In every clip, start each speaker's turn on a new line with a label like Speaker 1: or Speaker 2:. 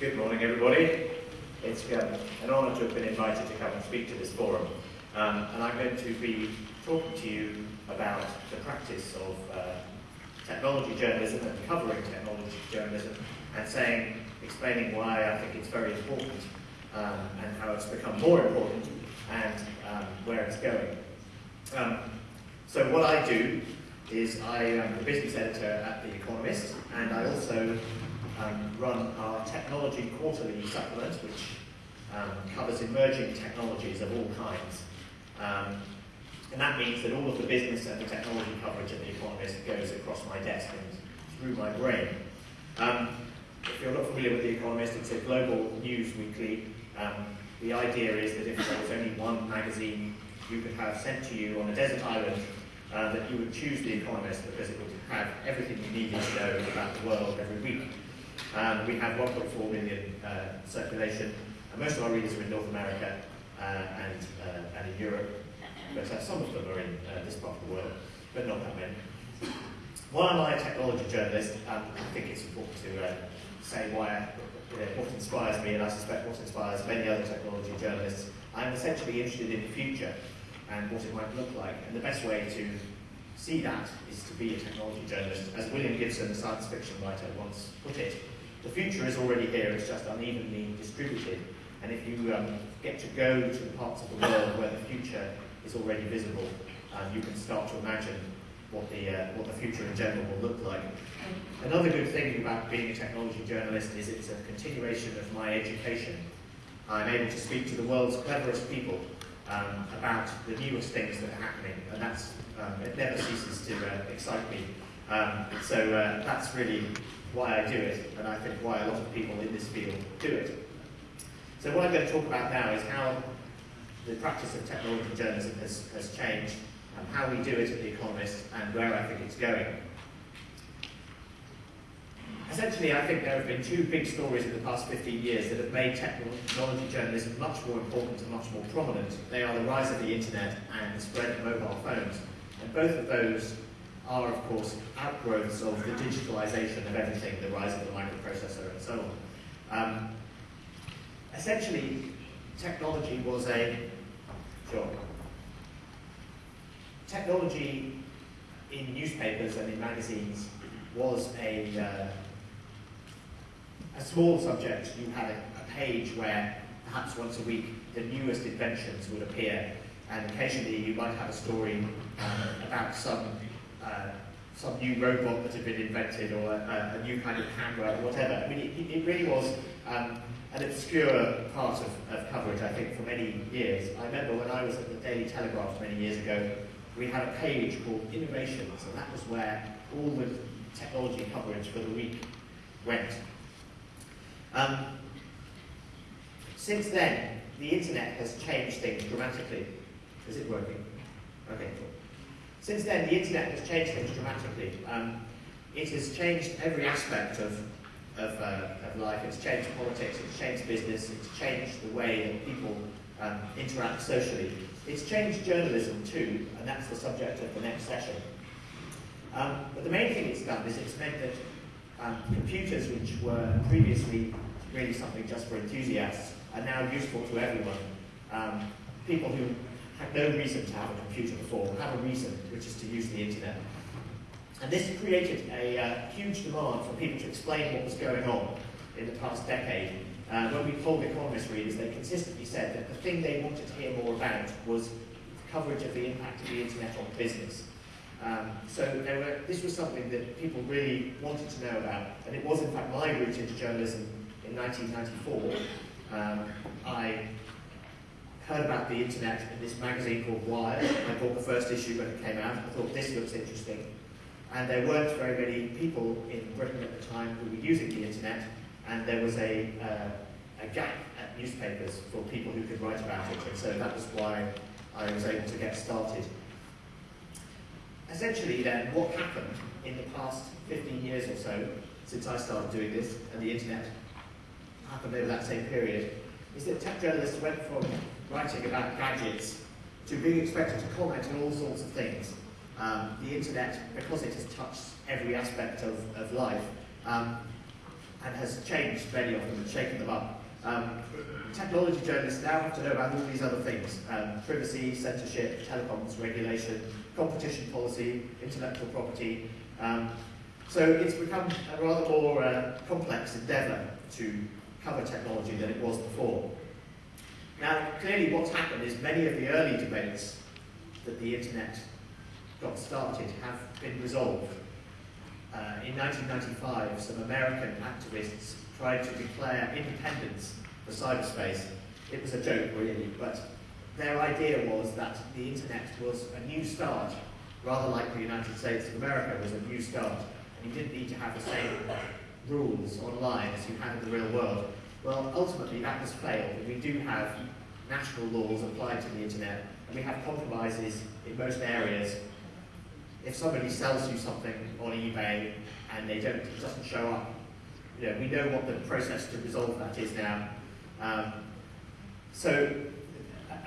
Speaker 1: Good morning, everybody. It's um, an honour to have been invited to come and speak to this forum. Um, and I'm going to be talking to you about the practice of uh, technology journalism and covering technology journalism and saying, explaining why I think it's very important um, and how it's become more important and um, where it's going. Um, so what I do is I am the business editor at The Economist and I also um, run our technology quarterly supplement which um, covers emerging technologies of all kinds. Um, and that means that all of the business and the technology coverage of The Economist goes across my desk and through my brain. Um, if you're not familiar with The Economist, it's a global news weekly. Um, the idea is that if there was only one magazine you could have sent to you on a desert island, uh, that you would choose The Economist because it would have everything you needed to know about the world every week. Um, we have 1.4 million uh, circulation, and most of our readers are in North America uh, and, uh, and in Europe but uh, some of them are in uh, this part of the world, but not that many. While I'm a technology journalist? Um, I think it's important to uh, say why, what inspires me, and I suspect what inspires many other technology journalists. I'm essentially interested in the future and what it might look like, and the best way to see that is to be a technology journalist. As William Gibson, the science fiction writer, once put it, the future is already here, it's just unevenly distributed. And if you um, get to go to the parts of the world where the future is already visible, and you can start to imagine what the, uh, what the future in general will look like. Another good thing about being a technology journalist is it's a continuation of my education. I'm able to speak to the world's cleverest people um, about the newest things that are happening, and that's, um, it never ceases to uh, excite me. Um, so uh, that's really why I do it, and I think why a lot of people in this field do it. So what I'm going to talk about now is how the practice of technology journalism has, has changed, and how we do it at The Economist, and where I think it's going. Essentially, I think there have been two big stories in the past 15 years that have made technology journalism much more important and much more prominent. They are the rise of the internet and the spread of mobile phones. And both of those are, of course, outgrowths of the digitalization of everything, the rise of the microprocessor and so on. Um, essentially, technology was a. Technology in newspapers and in magazines was a, uh, a small subject. You had a, a page where perhaps once a week the newest inventions would appear and occasionally you might have a story um, about some uh, some new robot that had been invented or a, a, new kind of camera or whatever. I mean, it, it really was um, an obscure part of, of coverage, I think, for many years. I remember when I was at the Daily Telegraph many years ago, we had a page called Innovations, and that was where all the technology coverage for the week went. Um, since then, the internet has changed things dramatically. Is it working? Okay, cool. Since then, the internet has changed things dramatically. Um, it has changed every aspect of of, uh, of life. It's changed politics, it's changed business, it's changed the way that people um, interact socially. It's changed journalism too, and that's the subject of the next session. Um, but the main thing it's done is it's meant that um, computers, which were previously really something just for enthusiasts, are now useful to everyone. Um, people who had no reason to have a computer before have a reason, which is to use the internet. And this created a uh, huge demand for people to explain what was going on in the past decade. Uh, when we polled Economist readers, they consistently said that the thing they wanted to hear more about was coverage of the impact of the internet on business. Um, so were, this was something that people really wanted to know about, and it was in fact my route into journalism in 1994. Um, I heard about the internet in this magazine called Wired. I bought the first issue when it came out. I thought this looks interesting. And there weren't very many people in Britain at the time who were using the internet, and there was a, uh, a gap at newspapers for people who could write about it, and so that was why I was able to get started. Essentially then, what happened in the past 15 years or so, since I started doing this, and the internet happened over that same period, is that tech journalists went from writing about gadgets to being expected to comment on all sorts of things um, the internet, because it has touched every aspect of, of life, um, and has changed many of them and shaken them up. Um, technology journalists now have to know about all these other things, um, privacy, censorship, telecoms regulation, competition policy, intellectual property. Um, so it's become a rather more uh, complex endeavour to cover technology than it was before. Now, clearly what's happened is many of the early debates that the internet got started have been resolved. Uh, in 1995, some American activists tried to declare independence for cyberspace. It was a joke, really, but their idea was that the internet was a new start, rather like the United States of America was a new start, and you didn't need to have the same rules online as you had in the real world. Well, ultimately that has failed, we do have national laws applied to the internet, and we have compromises in most areas. If somebody sells you something on eBay and they don't, it doesn't show up, you know, we know what the process to resolve that is now. Um, so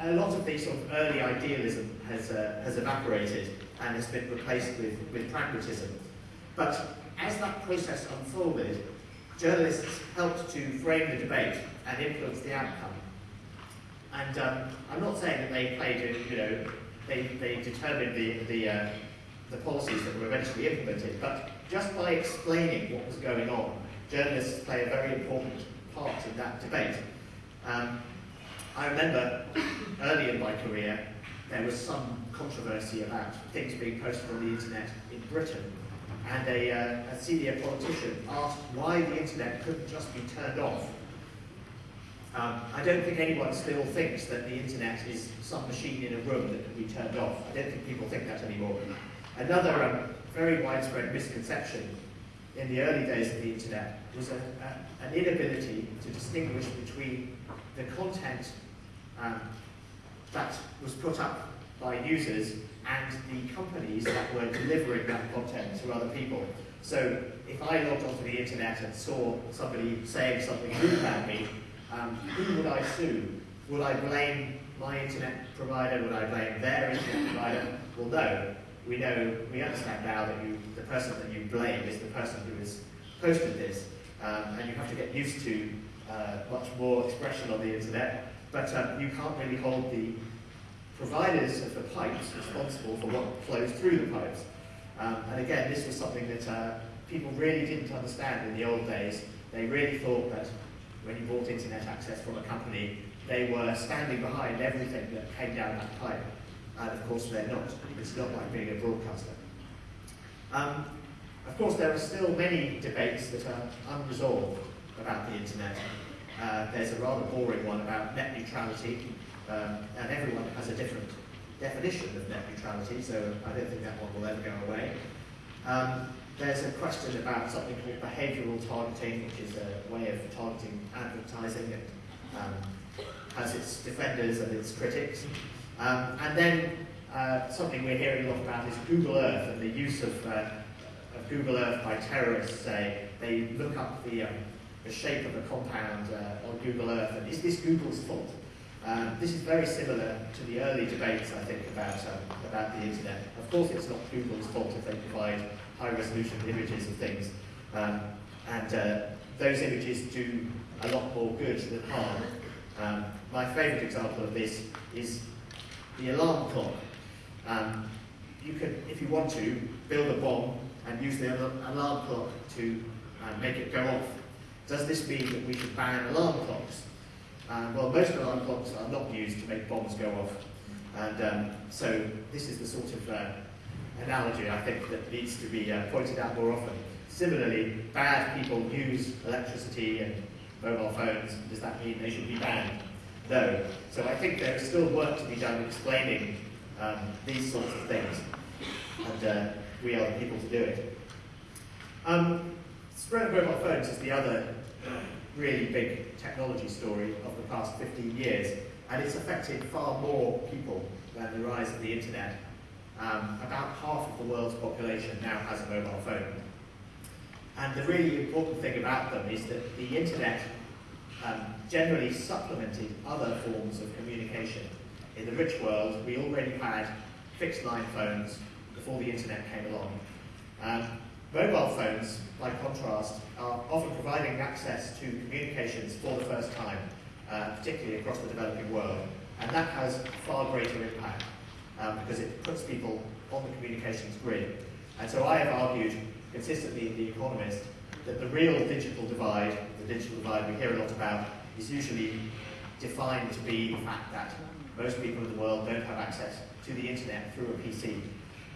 Speaker 1: a lot of the sort of early idealism has, uh, has evaporated and has been replaced with, with pragmatism. But as that process unfolded, journalists helped to frame the debate and influence the outcome. And um, I'm not saying that they played, a, you know, they, they determined the, the, uh, the policies that were eventually implemented, but just by explaining what was going on, journalists play a very important part in that debate. Um, I remember early in my career, there was some controversy about things being posted on the internet in Britain, and a, uh, a senior politician asked why the internet couldn't just be turned off. Um, I don't think anyone still thinks that the internet is some machine in a room that can be turned off. I don't think people think that anymore. Another um, very widespread misconception in the early days of the internet was a, a, an inability to distinguish between the content um, that was put up by users and the companies that were delivering that content to other people. So if I logged onto the internet and saw somebody saying something rude about me, um, who would I sue? Would I blame my internet provider? Would I blame their internet provider? Well, no. We know, we understand now that you, the person that you blame is the person who has posted this, um, and you have to get used to uh, much more expression on the internet, but um, you can't really hold the providers of the pipes responsible for what flows through the pipes. Um, and again, this was something that uh, people really didn't understand in the old days. They really thought that when you bought internet access from a company, they were standing behind everything that came down that pipe. And of course they're not. It's not like being a broadcaster. Um, of course, there are still many debates that are unresolved about the internet. Uh, there's a rather boring one about net neutrality, um, and everyone has a different definition of net neutrality, so I don't think that one will ever go away. Um, there's a question about something called behavioural targeting, which is a way of targeting advertising and um, has its defenders and its critics. Um, and then uh, something we're hearing a lot about is Google Earth and the use of, uh, of Google Earth by terrorists. Say they look up the, um, the shape of a compound uh, on Google Earth, and is this Google's fault? Um, this is very similar to the early debates, I think, about, um, about the internet. Of course, it's not Google's fault if they provide high-resolution images of things, um, and uh, those images do a lot more good than harm. Um, my favourite example of this is the alarm clock. Um, you can, if you want to, build a bomb and use the alarm clock to uh, make it go off. Does this mean that we should ban alarm clocks? Um, well, most alarm clocks are not used to make bombs go off. And um, so this is the sort of uh, analogy I think that needs to be uh, pointed out more often. Similarly, bad people use electricity and mobile phones. Does that mean they should be banned? No. So I think there is still work to be done explaining um, these sorts of things. And uh, we are the people to do it. Um, spread of mobile phones is the other really big technology story of the past 15 years. And it's affected far more people than the rise of the internet. Um, about half of the world's population now has a mobile phone. And the really important thing about them is that the internet um, generally supplemented other forms of communication. In the rich world, we already had fixed line phones before the internet came along. Um, mobile phones, by contrast, are often providing access to communications for the first time, uh, particularly across the developing world. And that has far greater impact um, because it puts people on the communications grid. And so I have argued consistently in The Economist that the real digital divide, the digital divide we hear a lot about, is usually defined to be the fact that most people in the world don't have access to the internet through a PC.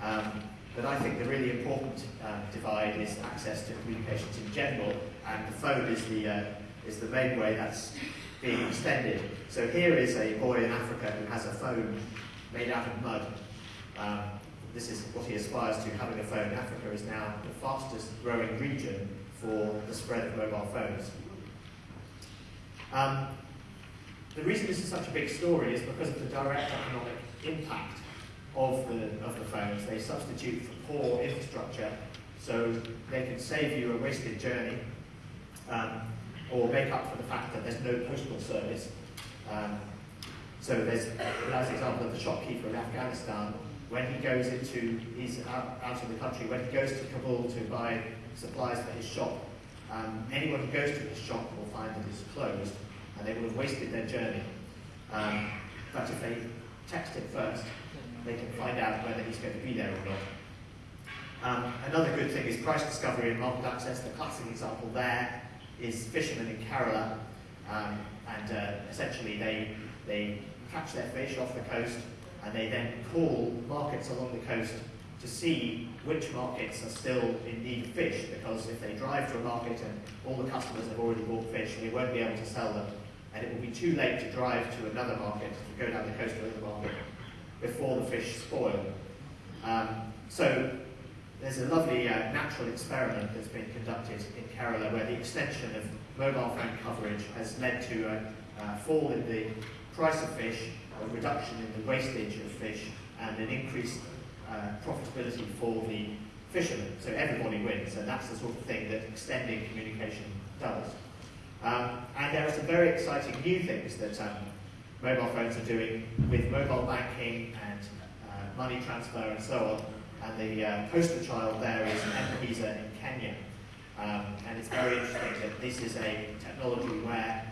Speaker 1: Um, but I think the really important uh, divide is access to communications in general, and the phone is the, uh, is the main way that's being extended. So here is a boy in Africa who has a phone made out of mud. Um, this is what he aspires to, having a phone. Africa is now the fastest growing region for the spread of mobile phones. Um, the reason this is such a big story is because of the direct economic impact of the, of the phones. They substitute for poor infrastructure, so they can save you a wasted journey, um, or make up for the fact that there's no postal service. Um, so there's, as an example of the shopkeeper in Afghanistan, when he goes into, he's out, out of the country, when he goes to Kabul to buy supplies for his shop, um, anyone who goes to his shop will find that it's closed, and they will have wasted their journey. Um, but if they text it first, they can find out whether he's going to be there or not. Um, another good thing is price discovery and market access. The classic example there is fishermen in Kerala, um, and uh, essentially they, they catch their fish off the coast and they then call markets along the coast to see which markets are still in need of fish because if they drive to a market and all the customers have already bought fish, they won't be able to sell them and it will be too late to drive to another market, to go down the coast to another market before the fish spoil. Um, so there's a lovely uh, natural experiment that's been conducted in Kerala where the extension of mobile phone coverage has led to a, fall in the price of fish, a reduction in the wastage of fish, and an increased uh, profitability for the fishermen. So everybody wins, and that's the sort of thing that extending communication does. Um, and there are some very exciting new things that um, mobile phones are doing with mobile banking and uh, money transfer and so on. And the uh, poster child there is M-Pesa in Kenya. Um, and it's very interesting that this is a technology where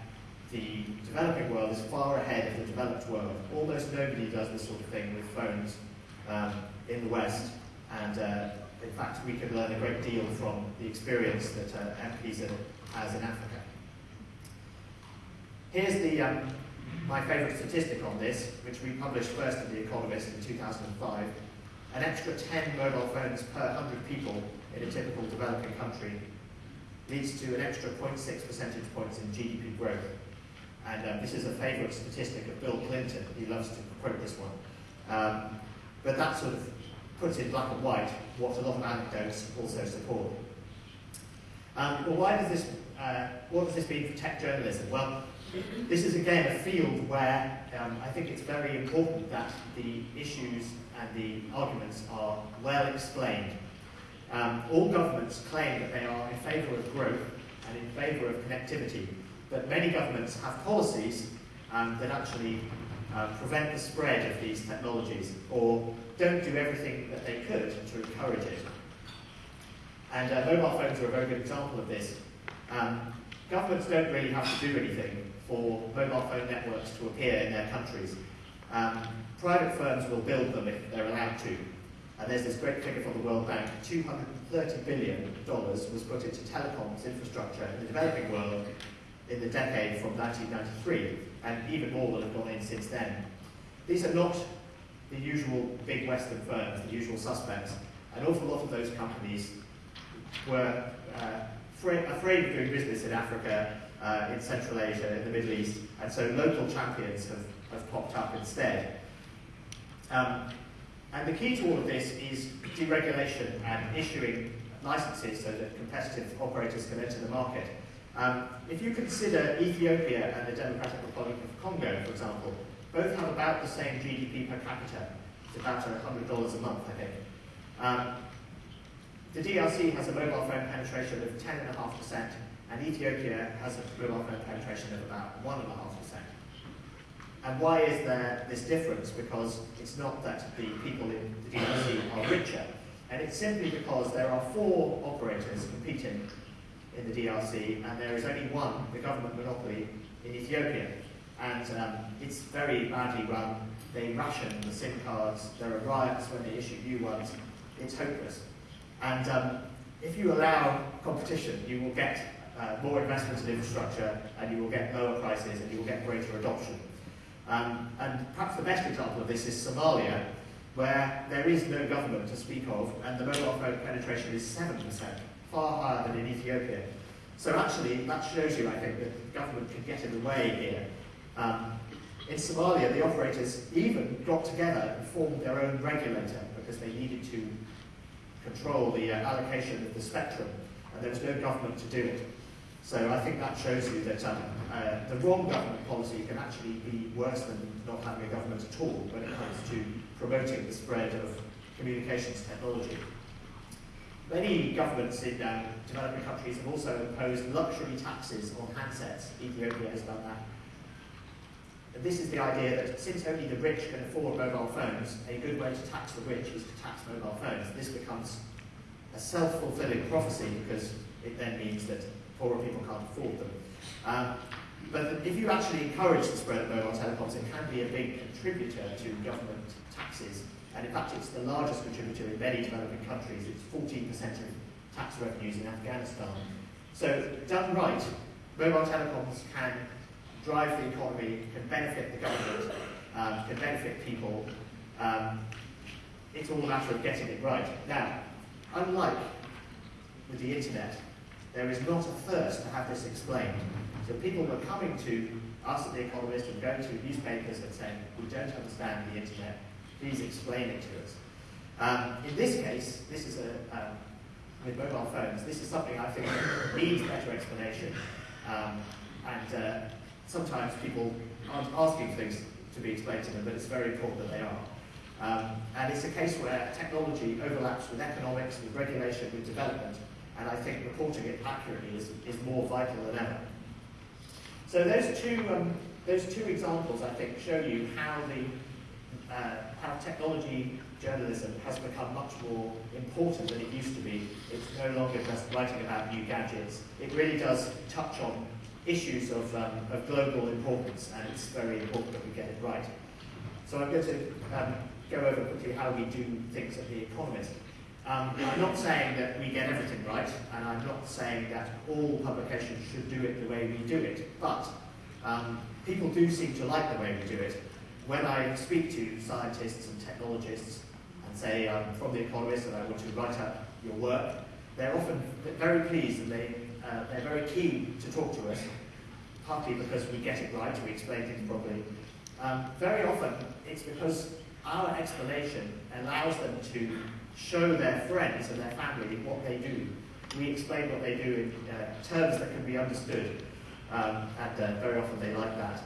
Speaker 1: the developing world is far ahead of the developed world. Almost nobody does this sort of thing with phones um, in the West. And uh, in fact, we can learn a great deal from the experience that uh, M-Pesa has in Africa. Here's the, um, my favourite statistic on this, which we published first in The Economist in 2005. An extra 10 mobile phones per 100 people in a typical developing country leads to an extra 0.6 percentage points in GDP growth. And um, this is a favourite statistic of Bill Clinton. He loves to quote this one. Um, but that sort of puts in black and white what a lot of anecdotes also support. Um, well, why does this, uh, what does this mean for tech journalism? Well, this is again a field where um, I think it's very important that the issues and the arguments are well explained. Um, all governments claim that they are in favour of growth and in favour of connectivity, but many governments have policies um, that actually uh, prevent the spread of these technologies or don't do everything that they could to encourage it. And uh, mobile phones are a very good example of this. Um, governments don't really have to do anything for mobile phone networks to appear in their countries. Um, private firms will build them if they're allowed to. And there's this great figure from the World Bank, $230 billion was put into telecoms infrastructure in the developing world in the decade from 1993, and even more will have gone in since then. These are not the usual big Western firms, the usual suspects. An awful lot of those companies were uh, afraid of doing business in Africa uh, in Central Asia, in the Middle East, and so local champions have, have popped up instead. Um, and the key to all of this is deregulation and issuing licenses so that competitive operators can enter the market. Um, if you consider Ethiopia and the Democratic Republic of Congo, for example, both have about the same GDP per capita. It's about $100 a month, I think. Um, the DRC has a mobile phone penetration of 10.5%, and Ethiopia has a mobile phone penetration of about 1.5%. And why is there this difference? Because it's not that the people in the DRC are richer, And it's simply because there are four operators competing in the DRC, and there is only one, the government monopoly, in Ethiopia. And um, it's very badly run. They ration the SIM cards. There are riots when they issue new ones. It's hopeless. And um, if you allow competition, you will get uh, more investment in infrastructure, and you will get lower prices, and you will get greater adoption. Um, and perhaps the best example of this is Somalia, where there is no government to speak of, and the mobile phone penetration is 7%, far higher than in Ethiopia. So actually, that shows you, I think, that government can get in the way here. Um, in Somalia, the operators even got together and formed their own regulator because they needed to control the uh, allocation of the spectrum, and there was no government to do it. So I think that shows you that um, uh, the wrong government policy can actually be worse than not having a government at all when it comes to promoting the spread of communications technology. Many governments in um, developing countries have also imposed luxury taxes on handsets. Ethiopia has done that. And this is the idea that since only the rich can afford mobile phones, a good way to tax the rich is to tax mobile phones. This becomes a self-fulfilling prophecy because it then means that poorer people can't afford them. Um, but if you actually encourage the spread of mobile telecoms, it can be a big contributor to government taxes. And in fact, it's the largest contributor in many developing countries. It's 14% of tax revenues in Afghanistan. So done right, mobile telecoms can drive the economy, can benefit the government, um, can benefit people. Um, it's all a matter of getting it right. Now, unlike with the internet, there is not a thirst to have this explained. So people were coming to us at The Economist and going to newspapers and saying, we don't understand the internet, please explain it to us. Um, in this case, this is a, um, with mobile phones, this is something I think needs better explanation. Um, and uh, sometimes people aren't asking things to be explained to them, but it's very important that they are. Um, and it's a case where technology overlaps with economics, with regulation, with development, and I think reporting it accurately is, is more vital than ever. So those two, um, those two examples, I think, show you how the uh, how technology journalism has become much more important than it used to be. It's no longer just writing about new gadgets. It really does touch on issues of, um, of global importance, and it's very important that we get it right. So I'm going to um, go over quickly how we do things at The Economist. Um, I'm not saying that we get everything right, and I'm not saying that all publications should do it the way we do it, but um, people do seem to like the way we do it. When I speak to scientists and technologists and say I'm from The Economist and I want to write up your work, they're often very pleased and they, uh, they're very keen to talk to us, partly because we get it right, we explain things properly. Um, very often it's because our explanation allows them to show their friends and their family what they do. We explain what they do in uh, terms that can be understood, um, and uh, very often they like that.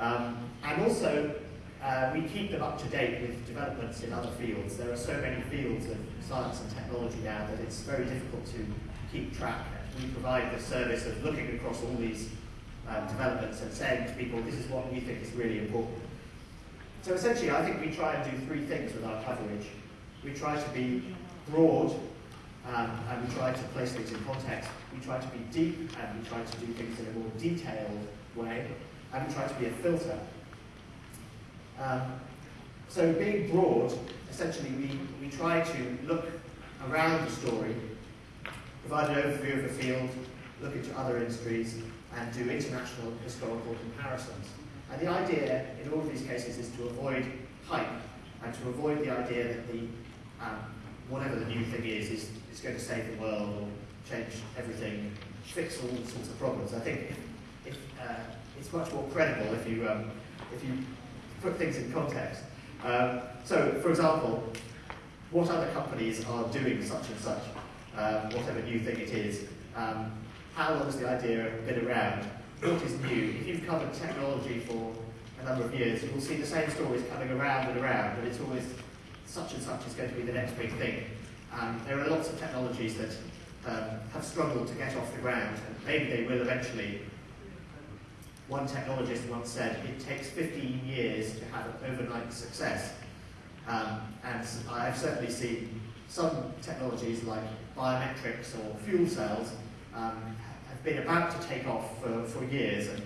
Speaker 1: Um, and also, uh, we keep them up to date with developments in other fields. There are so many fields of science and technology now that it's very difficult to keep track. We provide the service of looking across all these um, developments and saying to people, this is what we think is really important. So essentially, I think we try and do three things with our coverage. We try to be broad, um, and we try to place things in context. We try to be deep, and we try to do things in a more detailed way, and we try to be a filter. Um, so being broad, essentially we, we try to look around the story, provide an overview of the field, look into other industries, and do international historical comparisons. And the idea in all of these cases is to avoid hype and to avoid the idea that the um, whatever the new thing is, is, is going to save the world or change everything, fix all sorts of problems. I think if, uh, it's much more credible if you, um, if you put things in context. Um, so, for example, what other companies are doing such and such, um, whatever new thing it is, um, how long has the idea been around, what is new. If you've covered technology for a number of years, you'll see the same stories coming around and around, but it's always such and such is going to be the next big thing. Um, there are lots of technologies that um, have struggled to get off the ground, and maybe they will eventually. One technologist once said, it takes 15 years to have an overnight success. Um, and I've certainly seen some technologies like biometrics or fuel cells um, have been about to take off for, for years and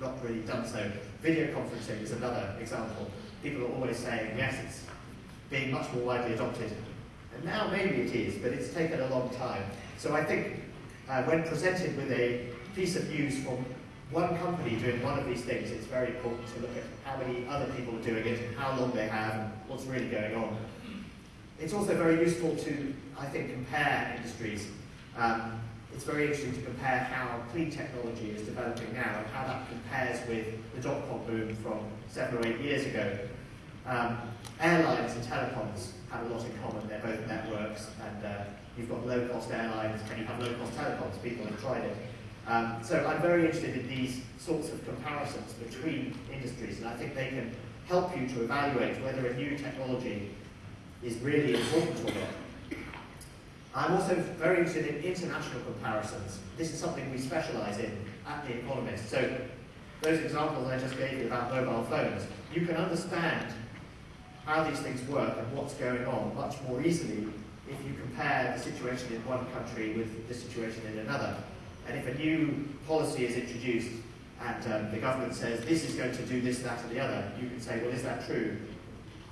Speaker 1: not really done so. Video conferencing is another example. People are always saying, yes, it's being much more widely adopted. And now maybe it is, but it's taken a long time. So I think uh, when presented with a piece of news from one company doing one of these things, it's very important to look at how many other people are doing it, how long they have, and what's really going on. It's also very useful to, I think, compare industries. Um, it's very interesting to compare how clean technology is developing now and how that compares with the dot-com boom from seven or eight years ago. Um, airlines and telecoms have a lot in common. They're both networks, and uh, you've got low-cost airlines and you have low-cost telecoms. People have tried it. Um, so I'm very interested in these sorts of comparisons between industries, and I think they can help you to evaluate whether a new technology is really important or not. I'm also very interested in international comparisons. This is something we specialise in at The Economist. So those examples I just gave you about mobile phones, you can understand how these things work and what's going on much more easily if you compare the situation in one country with the situation in another. And if a new policy is introduced and um, the government says this is going to do this, that, and the other, you can say, well, is that true?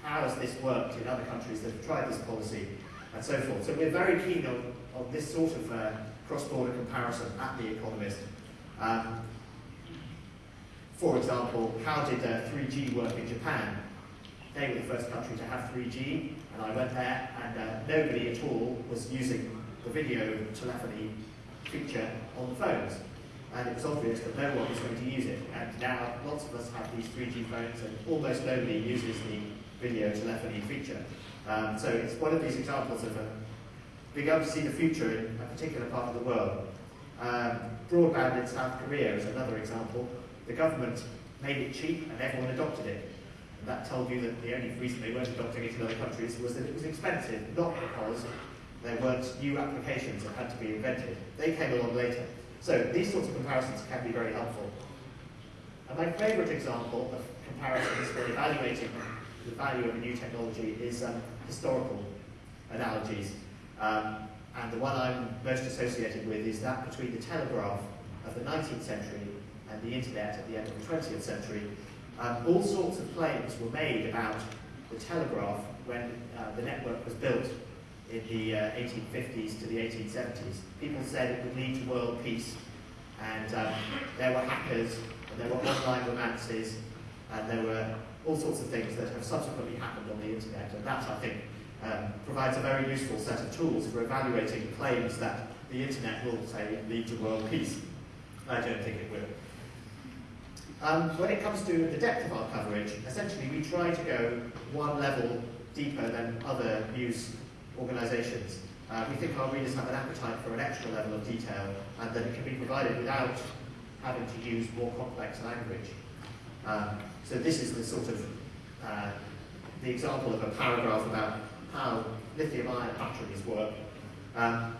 Speaker 1: How has this worked in other countries that have tried this policy? And so forth. So we're very keen on, on this sort of uh, cross-border comparison at The Economist. Um, for example, how did uh, 3G work in Japan? They were the first country to have 3G, and I went there, and uh, nobody at all was using the video telephony feature on the phones. And it was obvious that no one was going to use it. And now lots of us have these 3G phones, and almost nobody uses the video telephony feature. Um, so it's one of these examples of uh, being able to see the future in a particular part of the world. Um, broadband in South Korea is another example. The government made it cheap and everyone adopted it. That told you that the only reason they weren't adopting it in other countries was that it was expensive, not because there weren't new applications that had to be invented. They came along later. So these sorts of comparisons can be very helpful. And my favourite example of comparisons for evaluating the value of a new technology is um, historical analogies. Um, and the one I'm most associated with is that between the telegraph of the 19th century and the internet at the end of the 20th century. Um, all sorts of claims were made about the telegraph when uh, the network was built in the uh, 1850s to the 1870s. People said it would lead to world peace, and um, there were hackers, and there were online romances, and there were all sorts of things that have subsequently happened on the internet, and that, I think, um, provides a very useful set of tools for evaluating claims that the internet will, say, lead to world peace. I don't think it will. Um, when it comes to the depth of our coverage, essentially we try to go one level deeper than other news organisations. Uh, we think our readers have an appetite for an extra level of detail and that it can be provided without having to use more complex language. Um, so this is the sort of uh, the example of a paragraph about how lithium-ion batteries work. Um,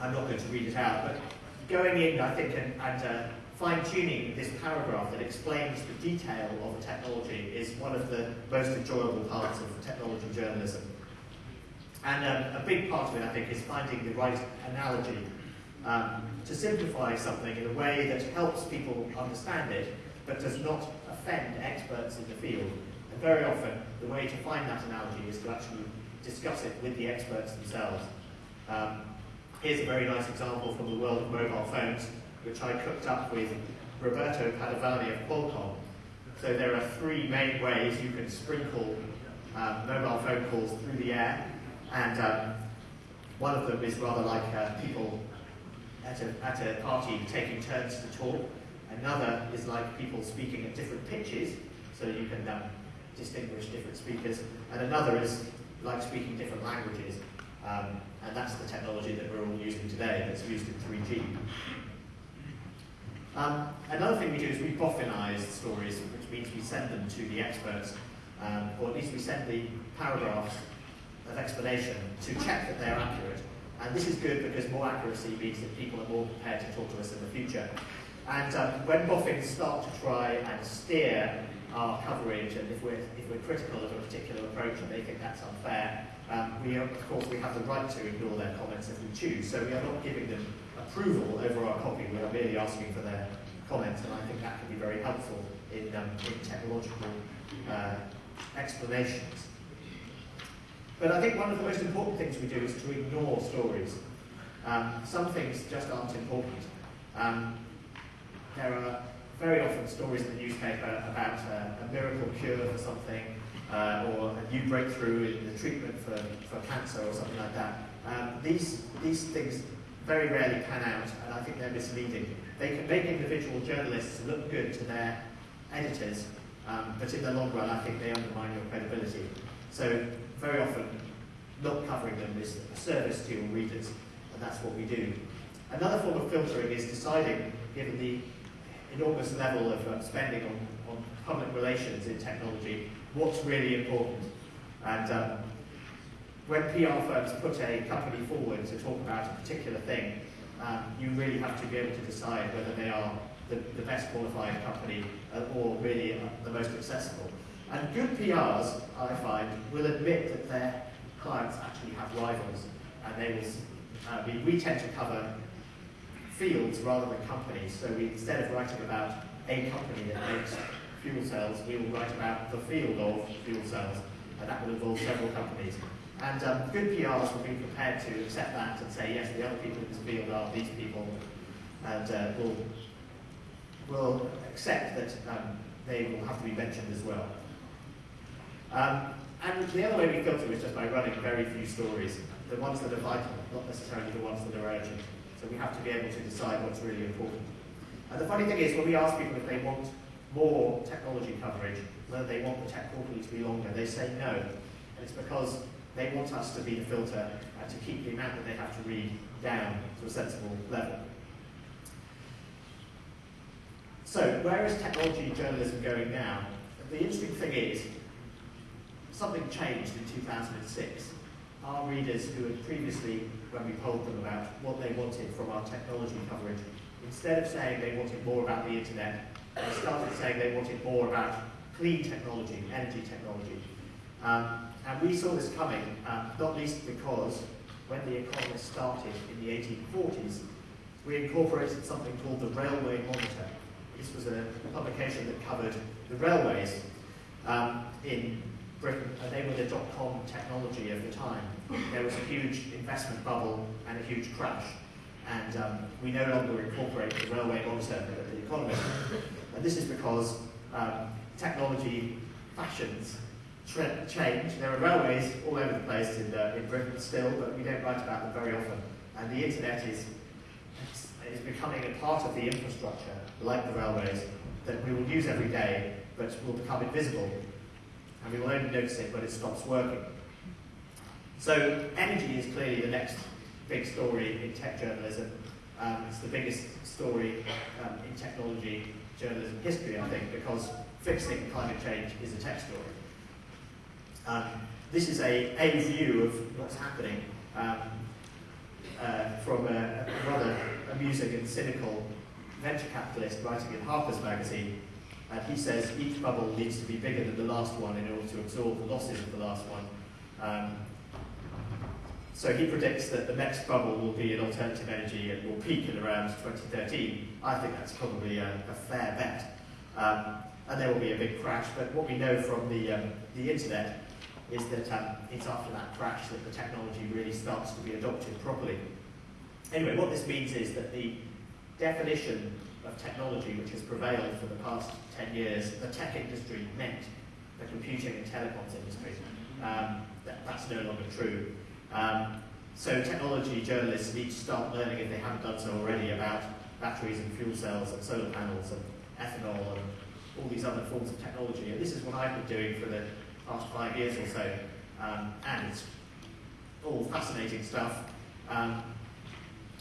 Speaker 1: I'm not going to read it out, but going in, I think, and, and uh, fine-tuning this paragraph that explains the detail of the technology is one of the most enjoyable parts of technology journalism. And um, a big part of it, I think, is finding the right analogy um, to simplify something in a way that helps people understand it, but does not offend experts in the field. And very often, the way to find that analogy is to actually discuss it with the experts themselves. Um, here's a very nice example from the world of mobile phones, which I cooked up with Roberto Padovani of Qualcomm. So there are three main ways you can sprinkle um, mobile phone calls through the air. And um, one of them is rather like uh, people at a, at a party taking turns to talk. Another is like people speaking at different pitches, so you can um, distinguish different speakers. And another is like speaking different languages. Um, and that's the technology that we're all using today that's used in 3G. Um, another thing we do is we boffinize stories, which means we send them to the experts, um, or at least we send the paragraphs of explanation to check that they're accurate. And this is good because more accuracy means that people are more prepared to talk to us in the future. And um, when boffins start to try and steer our coverage, and if we're, if we're critical of a particular approach and they think that's unfair, um, we, of course, we have the right to ignore their comments if we choose. So we are not giving them approval over our copy. We are merely asking for their comments, and I think that can be very helpful in, um, in technological uh, explanations. But I think one of the most important things we do is to ignore stories. Um, some things just aren't important. Um, there are very often stories in the newspaper about uh, a miracle cure for something, uh, or a new breakthrough in the treatment for, for cancer or something like that. Um, these, these things very rarely pan out, and I think they're misleading. They can make individual journalists look good to their editors, um, but in the long run, I think they undermine your credibility. So very often, not covering them is a service to your readers, and that's what we do. Another form of filtering is deciding, given the enormous level of um, spending on, on public relations in technology, what's really important. And um, when PR firms put a company forward to talk about a particular thing, um, you really have to be able to decide whether they are the, the best qualified company uh, or really uh, the most accessible. And good PRs, I find, will admit that their clients actually have rivals, and they will. Uh, we, we tend to cover fields rather than companies. So we, instead of writing about a company that makes fuel cells, we will write about the field of fuel cells, and that will involve several companies. And um, good PRs will be prepared to accept that and say, yes, the other people in this field are these people, and uh, will will accept that um, they will have to be mentioned as well. Um, and the other way we filter is just by running very few stories, the ones that are vital, not necessarily the ones that are urgent. So we have to be able to decide what's really important. And the funny thing is, when we ask people if they want more technology coverage, whether they want the tech quarterly to be longer, they say no. And it's because they want us to be the filter to keep the amount that they have to read down to a sensible level. So, where is technology journalism going now? The interesting thing is, something changed in 2006. Our readers who had previously, when we polled them about what they wanted from our technology coverage, instead of saying they wanted more about the internet, they started saying they wanted more about clean technology, energy technology. Um, and we saw this coming, uh, not least because when The Economist started in the 1840s, we incorporated something called the Railway Monitor. This was a publication that covered the railways um, in Britain, they were the dot-com technology of the time. There was a huge investment bubble and a huge crash, and um, we no longer incorporate the railway monitor at the Economist. And this is because um, technology fashions change. There are railways all over the place in, uh, in Britain still, but we don't write about them very often. And the internet is, is becoming a part of the infrastructure, like the railways, that we will use every day, but will become invisible. And we will only notice it when it stops working. So energy is clearly the next big story in tech journalism. Um, it's the biggest story um, in technology journalism history, I think, because fixing climate change is a tech story. Um, this is a, a view of what's happening um, uh, from a, a, rather amusing and cynical venture capitalist writing in Harper's Magazine. And he says each bubble needs to be bigger than the last one in order to absorb the losses of the last one. Um, so he predicts that the next bubble will be in alternative energy and will peak in around 2013. I think that's probably a, a fair bet. Um, and there will be a big crash, but what we know from the, um, the internet is that um, it's after that crash that the technology really starts to be adopted properly. Anyway, what this means is that the definition of technology which has prevailed for the past 10 years, the tech industry meant the computing and telecoms industry. Um, that, that's no longer true. Um, so technology journalists need to start learning, if they haven't done so already, about batteries and fuel cells and solar panels and ethanol and all these other forms of technology. And this is what I've been doing for the past five years or so, um, and it's all fascinating stuff. Um,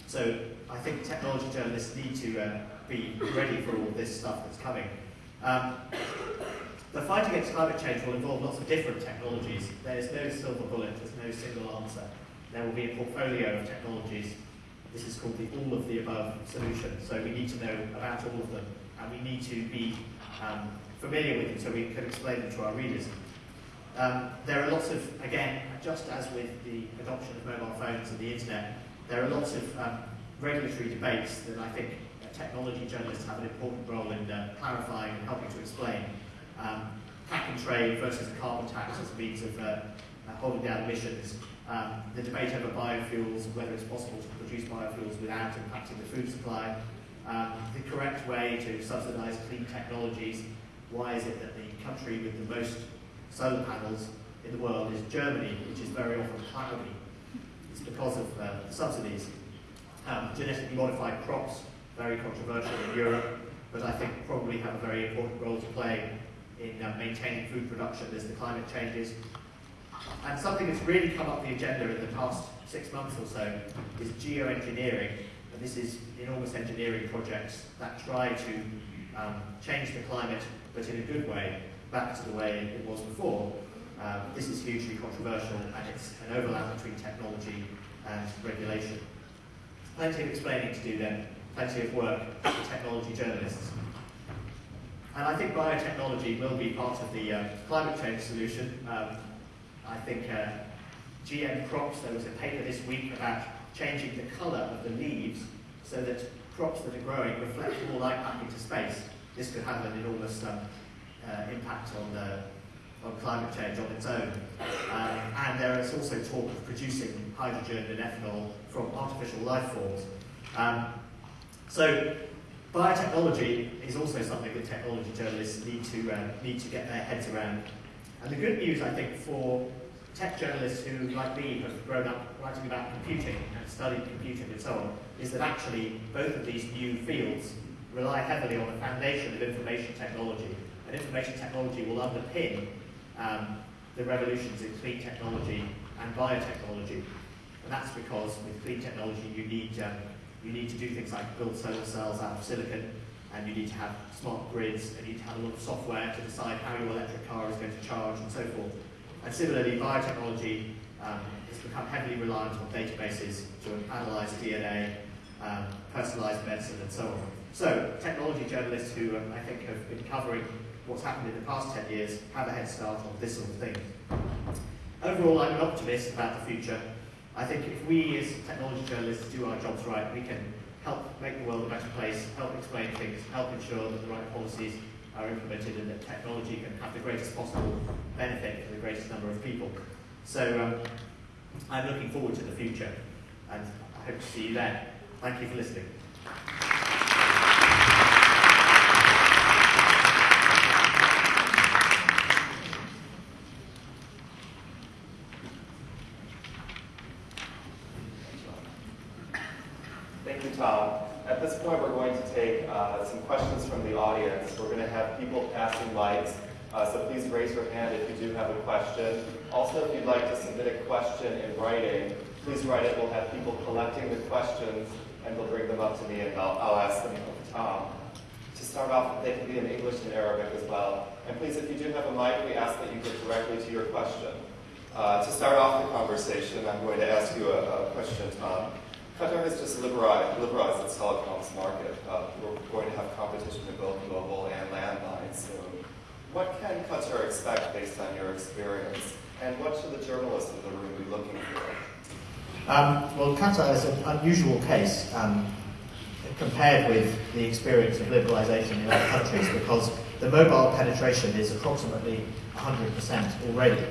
Speaker 1: so I think technology journalists need to uh, be ready for all this stuff that's coming. Um, the fight against climate change will involve lots of different technologies. There's no silver bullet, there's no single answer. There will be a portfolio of technologies this is called the all of the above solution. So we need to know about all of them, and we need to be um, familiar with them so we can explain them to our readers. Um, there are lots of, again, just as with the adoption of mobile phones and the internet, there are lots of um, regulatory debates that I think technology journalists have an important role in uh, clarifying and helping to explain. Um, and trade versus the carbon tax as a means of uh, uh, holding down emissions. Um, the debate over biofuels, whether it's possible to produce biofuels without impacting the food supply. Um, the correct way to subsidise clean technologies. Why is it that the country with the most solar panels in the world is Germany, which is very often cloudy? It's because of uh, subsidies. Um, genetically modified crops, very controversial in Europe, but I think probably have a very important role to play in uh, maintaining food production as the climate changes. And something that's really come up the agenda in the past six months or so is geoengineering. And this is enormous engineering projects that try to um, change the climate, but in a good way, back to the way it was before. Um, this is hugely controversial, and it's an overlap between technology and regulation. Plenty of explaining to do then, plenty of work for technology journalists. And I think biotechnology will be part of the uh, climate change solution. Um, I think uh, GM crops, there was a paper this week about changing the colour of the leaves so that crops that are growing reflect more light back into space. This could have an enormous um, uh, impact on, uh, on climate change on its own. Um, and there is also talk of producing hydrogen and ethanol from artificial life forms. Um, so biotechnology is also something that technology journalists need to, uh, need to get their heads around. And the good news, I think, for tech journalists who, like me, have grown up writing about computing and studied computing and so on, is that actually both of these new fields rely heavily on the foundation of information technology. And information technology will underpin um, the revolutions in clean technology and biotechnology. And that's because with clean technology you need, um, you need to do things like build solar cells out of silicon, and you need to have smart grids, and you need to have a lot of software to decide how your electric car is going to charge and so forth. And similarly, biotechnology um, has become heavily reliant on databases to analyze DNA, um, personalized medicine, and so on. So, technology journalists who um, I think have been covering what's happened in the past 10 years have a head start on this sort of thing. Overall, I'm an optimist about the future. I think if we as technology journalists do our jobs right, we can help make the world a better place, help explain things, help ensure that the right policies are implemented and that technology can have the greatest possible benefit for the greatest number of people. So um, I'm looking forward to the future and I hope to see you there. Thank you for listening.
Speaker 2: Thank you, Tom. At this point, we're going to take uh, some questions from the audience. We're going to have people passing lights, uh, so please raise your hand if you do have a question. Also, if you'd like to submit a question in writing, please write it. We'll have people collecting the questions, and they'll bring them up to me, and I'll, I'll ask them Tom. To start off, they can be in English and Arabic as well. And please, if you do have a mic, we ask that you get directly to your question. Uh, to start off the conversation, I'm going to ask you a, a question, Tom. Qatar has just liberalized, liberalized its telecoms market. Uh, we're going to have competition in both mobile and landline soon. What can Qatar expect based on your experience? And what should the journalists in the room be looking for?
Speaker 1: Um, well, Qatar is an unusual case um, compared with the experience of liberalisation in other countries because the mobile penetration is approximately 100% already.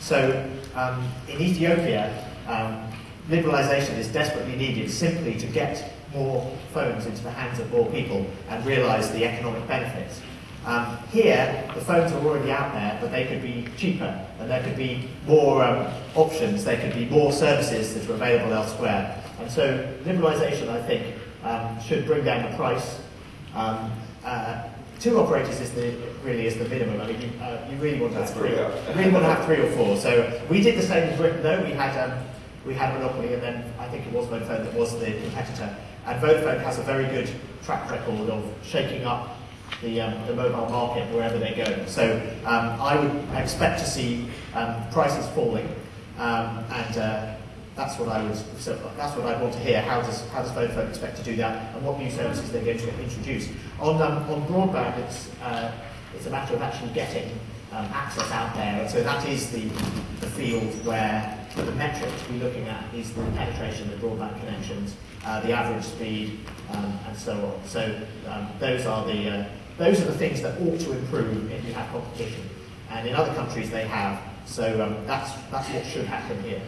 Speaker 1: So um, in Ethiopia, um, liberalisation is desperately needed simply to get more phones into the hands of more people and realise the economic benefits. Um, here, the phones are already out there, but they could be cheaper, and there could be more um, options, there could be more services that are available elsewhere. And so, liberalisation, I think, um, should bring down the price. Um, uh, two operators is the really is the minimum. I mean, you, uh, you really want to have three. You really want to have three or four. So we did the same in Britain, though. We had um, we had Monopoly, and then I think it was Vodafone that was the competitor. And Vodafone has a very good track record of shaking up the, um, the mobile market wherever they go. So um, I would expect to see um, prices falling, um, and uh, that's what I would, so that's what I want to hear. How does how does Vodafone expect to do that, and what new services they're going to introduce? On um, on broadband, it's uh, it's a matter of actually getting access out there, and so that is the the field where the metric to be looking at is the penetration of broadband connections, uh, the average speed, um, and so on. So um, those are the uh, those are the things that ought to improve if you have competition, and in other countries they have. So um, that's that's what should happen here.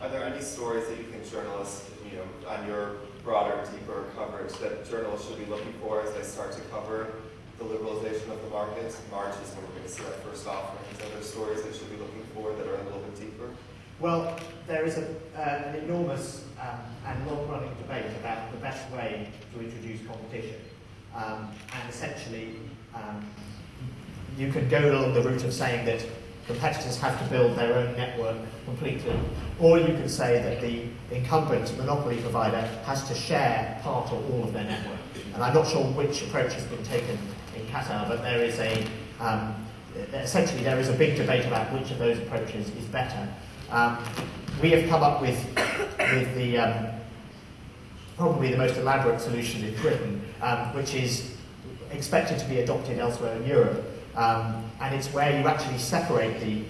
Speaker 2: Are there any stories that you think journalists, you know, on your broader, deeper coverage that journalists should be looking for as they start to cover the liberalization of the markets? March is when we're going to see that first offering. Are there stories they should be looking for that are a little bit deeper?
Speaker 1: Well, there is a, uh, an enormous um, and long-running debate about the best way to introduce competition. Um, and essentially, um, you could go along the route of saying that competitors have to build their own network completely, or you could say that the incumbent monopoly provider has to share part or all of their network. And I'm not sure which approach has been taken in Qatar, but there is a um, essentially there is a big debate about which of those approaches is better. Um, we have come up with, with the, um, probably the most elaborate solution in Britain, um, which is expected to be adopted elsewhere in Europe. Um, and it's where you actually separate the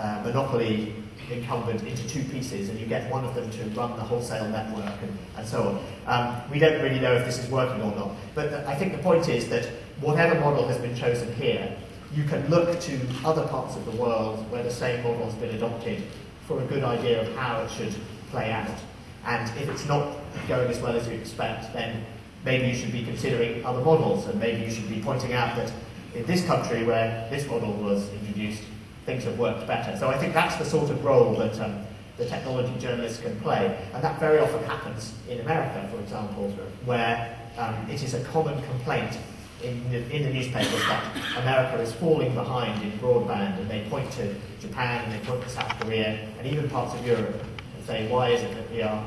Speaker 1: uh, monopoly incumbent into two pieces and you get one of them to run the wholesale network and, and so on. Um, we don't really know if this is working or not, but I think the point is that whatever model has been chosen here, you can look to other parts of the world where the same model has been adopted for a good idea of how it should play out. And if it's not going as well as you expect, then maybe you should be considering other models, and maybe you should be pointing out that in this country where this model was introduced, things have worked better. So I think that's the sort of role that um, the technology journalists can play, and that very often happens in America, for example, where um, it is a common complaint in the, in the newspapers that America is falling behind in broadband, and they point to Japan and they point to South Korea and even parts of Europe and say, why is it that we are,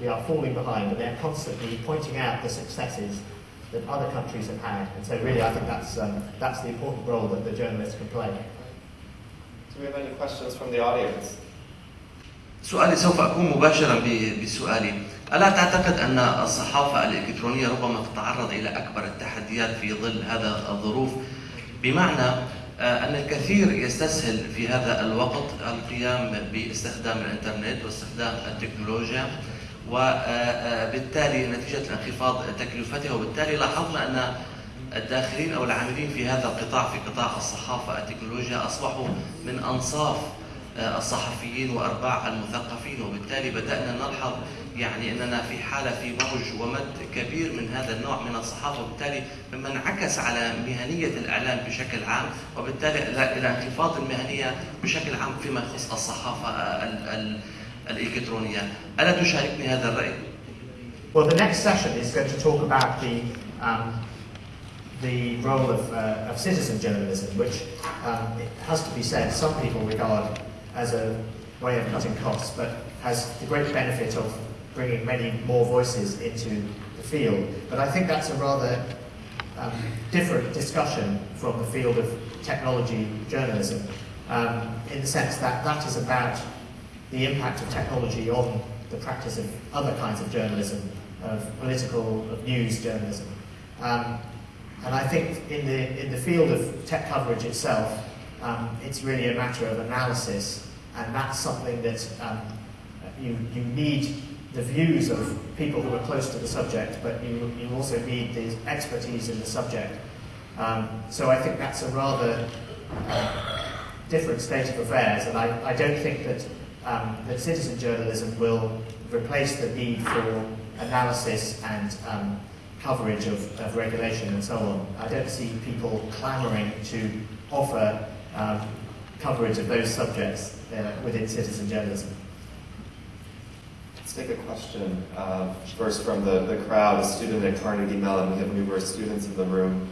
Speaker 1: we are falling behind? And they're constantly pointing out the successes that other countries have had. And so really I think that's, um, that's the important role that the journalists can play.
Speaker 2: Do we have any questions from the audience?
Speaker 3: سؤالي سوف أكون مباشرا بسؤالي ألا تعتقد أن الصحافة الإلكترونية ربما تتعرض إلى أكبر التحديات في ظل هذا الظروف؟ بمعنى أن الكثير يستسهل في هذا الوقت القيام باستخدام الإنترنت واستخدام التكنولوجيا وبالتالي نتيجة انخفاض تكلفتها وبالتالي لاحظنا أن الداخلين أو العاملين في هذا القطاع في قطاع الصحافة التكنولوجيا أصبحوا من أنصاف الصحفيين وأرباع المثقفين وبالتالي بدأنا نلحظ يعني أننا في حالة في موج ومد كبير من هذا النوع من الصحافة وبالتالي مما انعكس على مهنية الإعلام بشكل عام وبالتالي إلى انخفاض المهنية بشكل عام فيما يخص الصحافة الإلكترونية ألا تشاركني هذا الرأي؟
Speaker 1: Well, the next session is going to talk about the um, the role of, uh, of citizen journalism, which um, it has to be said, some people regard as a way of cutting costs, but has the great benefit of bringing many more voices into the field. But I think that's a rather um, different discussion from the field of technology journalism, um, in the sense that that is about the impact of technology on the practice of other kinds of journalism, of political, of news journalism. Um, and I think in the, in the field of tech coverage itself, um, it's really a matter of analysis, and that's something that um, you, you need the views of people who are close to the subject, but you, you also need the expertise in the subject. Um, so I think that's a rather uh, different state of affairs, and I, I don't think that, um, that citizen journalism will replace the need for analysis and um, coverage of, of regulation and so on. I don't see people clamouring to offer um, coverage of those subjects uh, within citizen journalism.
Speaker 2: Let's take a question uh, first from the, the crowd, a student at Carnegie Mellon. We have numerous students in the room.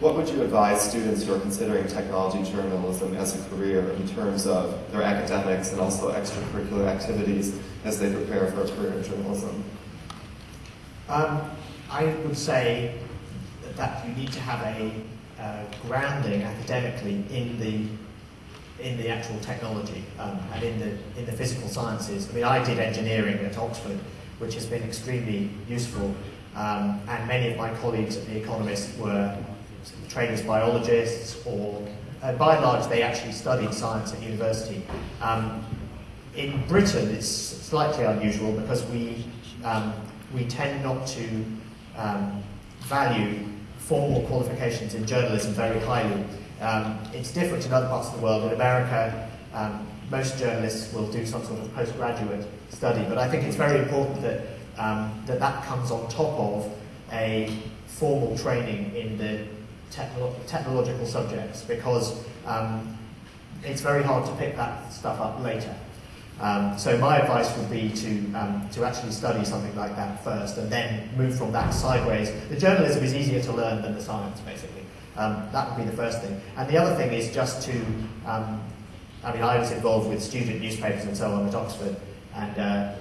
Speaker 2: What would you advise students who are considering technology journalism as a career in terms of their academics and also extracurricular activities as they prepare for a career in journalism?
Speaker 1: Um, I would say that you need to have a uh, grounding academically in the in the actual technology um, and in the, in the physical sciences. I mean, I did engineering at Oxford, which has been extremely useful, um, and many of my colleagues at The Economist were trained as biologists or, uh, by and large, they actually studied science at university. Um, in Britain, it's slightly unusual because we, um, we tend not to um, value formal qualifications in journalism very highly. Um, it's different in other parts of the world. In America, um, most journalists will do some sort of postgraduate study, but I think it's very important that um, that, that comes on top of a formal training in the technolo technological subjects because um, it's very hard to pick that stuff up later. Um, so my advice would be to, um, to actually study something like that first and then move from that sideways. The journalism is easier to learn than the science, basically. Um, that would be the first thing. And the other thing is just to, um, I mean, I was involved with student newspapers and so on at Oxford, and uh,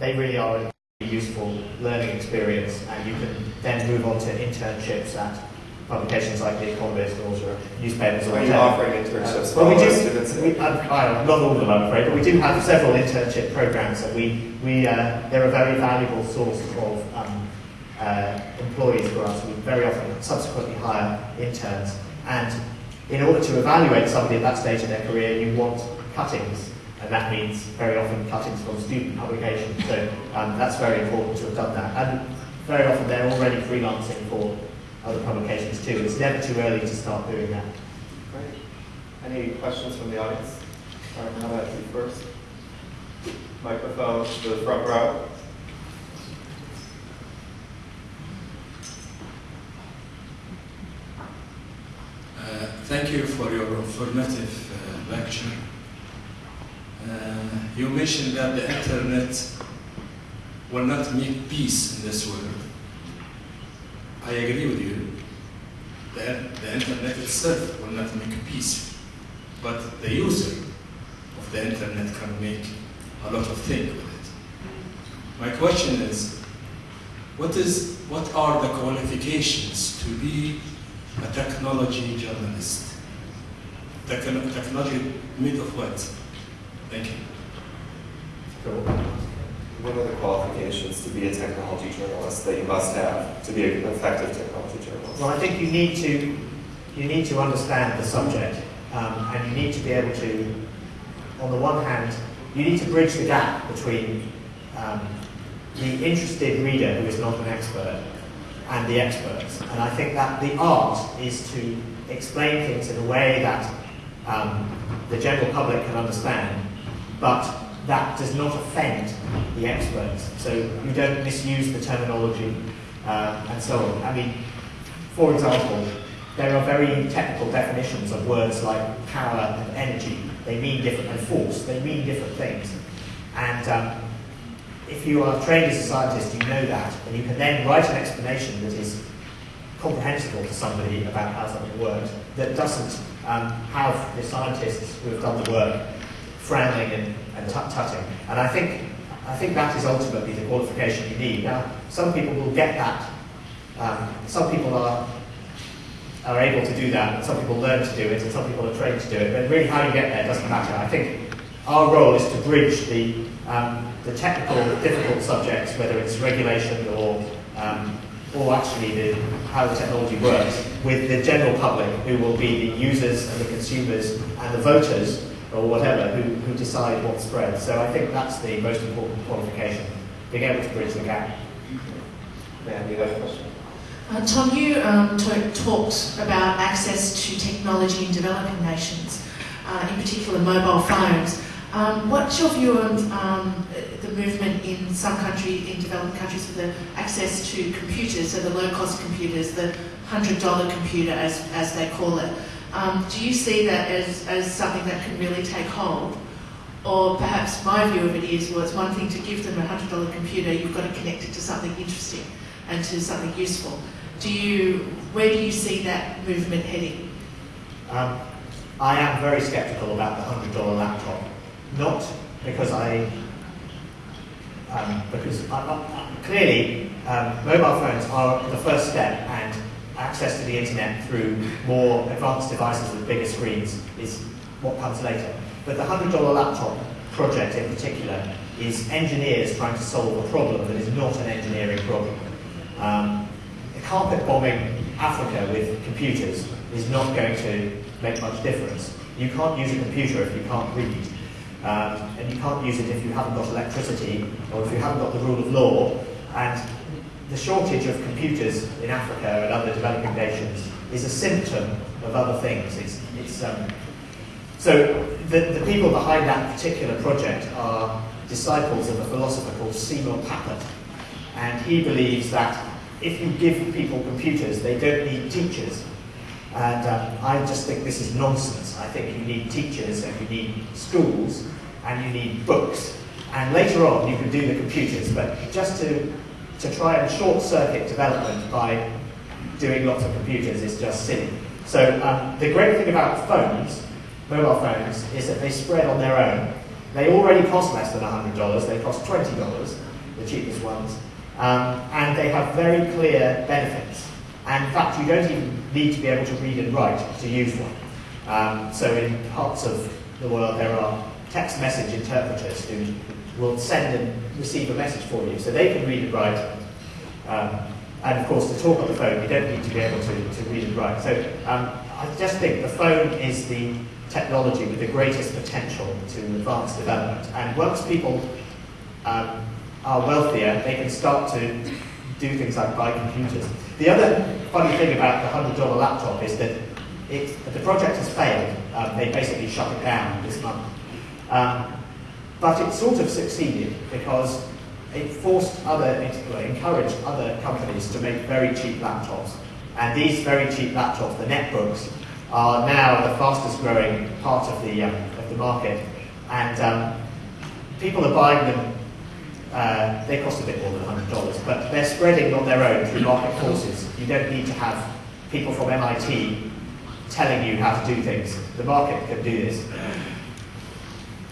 Speaker 1: they really are a useful learning experience, and you can then move on to internships at publications like The Economist or newspapers or
Speaker 2: Are you offering internships
Speaker 1: uh, well, we do,
Speaker 2: students?
Speaker 1: we, uh, not all of them, I'm afraid, but we do have several internship programs, and we, we, uh, they're a very valuable source of um, uh, employees for us. Very often subsequently hire interns, and in order to evaluate somebody at that stage of their career, you want cuttings, and that means very often cuttings from student publications. So um, that's very important to have done that. And very often they're already freelancing for other publications too. It's never too early to start doing that.
Speaker 2: Great. Any questions from the audience? Right, how about you first? Microphone to the front row.
Speaker 4: Uh, thank you for your informative uh, lecture. Uh, you mentioned that the internet will not make peace in this world. I agree with you. The, the internet itself will not make peace, but the user of the internet can make a lot of things with it. My question is, what is what are the qualifications to be a technology journalist? Techno- technology made of what? Thank you.
Speaker 1: Cool.
Speaker 2: What are the qualifications to be a technology journalist that you must have to be an effective technology journalist?
Speaker 1: Well, I think you need to you need to understand the subject, um, and you need to be able to, on the one hand, you need to bridge the gap between um, the interested reader who is not an expert and the experts. And I think that the art is to explain things in a way that um, the general public can understand, but that does not offend the experts. So you don't misuse the terminology uh, and so on. I mean, for example, there are very technical definitions of words like power and energy. They mean different, and force. They mean different things. And um, if you are trained as a scientist, you know that, and you can then write an explanation that is comprehensible to somebody about how something works, that doesn't um, have the scientists who have done the work frowning and, and tut-tutting. And I think, I think that is ultimately the qualification you need. Now, some people will get that. Um, some people are, are able to do that, some people learn to do it, and some people are trained to do it. But really, how you get there doesn't matter. I think our role is to bridge the, um, the technical, difficult subjects, whether it's regulation or, um, or actually the, how the technology works, with the general public, who will be the users and the consumers and the voters or whatever who, who decide what spreads. So I think that's the most important qualification, being able to bridge the gap.
Speaker 2: Man, you have a question?
Speaker 5: Uh, Tom, you um, talked about access to technology in developing nations, uh, in particular mobile phones. Um, what's your view on um, the movement in some countries, in developing countries, for the access to computers, so the low-cost computers, the $100 computer, as, as they call it? Um, do you see that as, as something that can really take hold? Or perhaps my view of it is, well, it's one thing to give them a $100 computer, you've got to connect it to something interesting and to something useful. Do you, where do you see that movement heading?
Speaker 1: Um, I am very sceptical about the $100 laptop. Not because I, um, because I, I, clearly um, mobile phones are the first step and access to the internet through more advanced devices with bigger screens is what comes later. But the $100 laptop project in particular is engineers trying to solve a problem that is not an engineering problem. Um, carpet bombing Africa with computers is not going to make much difference. You can't use a computer if you can't read. Um, and you can't use it if you haven't got electricity or if you haven't got the rule of law. And the shortage of computers in Africa and other developing nations is a symptom of other things. It's, it's, um, so the, the people behind that particular project are disciples of a philosopher called Seymour Papert. And he believes that if you give people computers, they don't need teachers. And um, I just think this is nonsense. I think you need teachers and you need schools and you need books. And later on you can do the computers, but just to, to try and short circuit development by doing lots of computers is just silly. So um, the great thing about phones, mobile phones, is that they spread on their own. They already cost less than $100, they cost $20, the cheapest ones. Um, and they have very clear benefits. And in fact, you don't even need to be able to read and write to use one. Um, so in parts of the world, there are text message interpreters who will send and receive a message for you. So they can read and write. Um, and of course, to talk on the phone, you don't need to be able to, to read and write. So um, I just think the phone is the technology with the greatest potential to advance development. And once people um, are wealthier, they can start to do things like buy computers. The other funny thing about the $100 laptop is that it, the project has failed. Um, they basically shut it down this month. Um, but it sort of succeeded because it forced other, it encouraged other companies to make very cheap laptops. And these very cheap laptops, the netbooks, are now the fastest growing part of the, um, of the market. And um, people are buying them uh, they cost a bit more than $100, but they're spreading on their own through market forces. You don't need to have people from MIT telling you how to do things. The market can do this.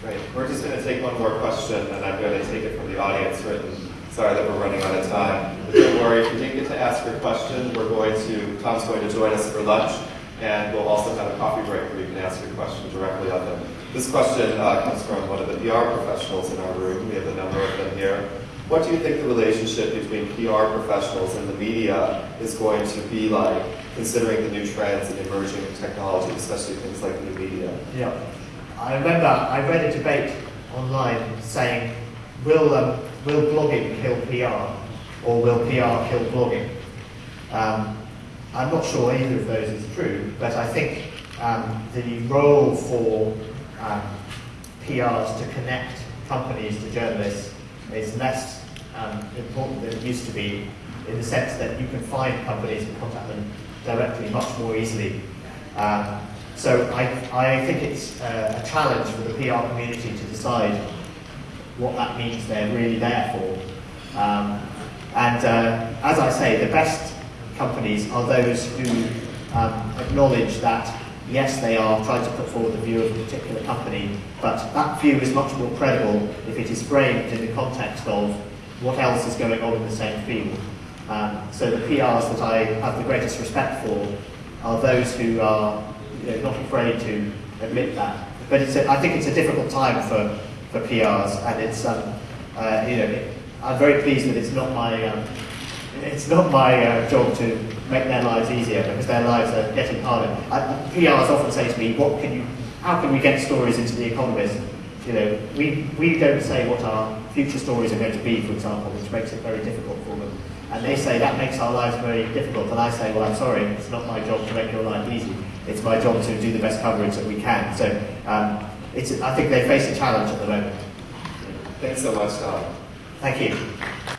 Speaker 2: Great. We're just going to take one more question, and I'm going to take it from the audience written. Sorry that we're running out of time. But don't worry, if you didn't get to ask your question, we're going to, Tom's going to join us for lunch, and we'll also have a coffee break where you can ask your question directly of him. This question uh, comes from one of the PR professionals in our room. We have a number of them here. What do you think the relationship between PR professionals and the media is going to be like, considering the new trends and emerging technology, especially things like new media?
Speaker 1: Yeah. I remember I read a debate online saying, will, um, will blogging kill PR or will PR kill blogging? Um, I'm not sure either of those is true, but I think um, the role for um, PRs to connect companies to journalists is less um, important than it used to be in the sense that you can find companies and contact them directly much more easily. Um, so I, I think it's uh, a challenge for the PR community to decide what that means they're really there for. Um, and uh, as I say, the best companies are those who um, acknowledge that yes, they are trying to put forward the view of a particular company, but that view is much more credible if it is framed in the context of what else is going on in the same field. Um, so the PRs that I have the greatest respect for are those who are you know, not afraid to admit that. But a, I think it's a difficult time for, for PRs, and it's um, uh, you know I'm very pleased that it's not my um, it's not my uh, job to make their lives easier because their lives are getting harder. I, PRs often say to me, "What can you? How can we get stories into the Economist?" You know, we we don't say what our future stories are going to be, for example, which makes it very difficult for them. And they say that makes our lives very difficult. And I say, well, I'm sorry, it's not my job to make your life easy. It's my job to do the best coverage that we can. So um, it's, I think they face a challenge at the moment.
Speaker 2: Thanks so much, Tom.
Speaker 1: Thank you.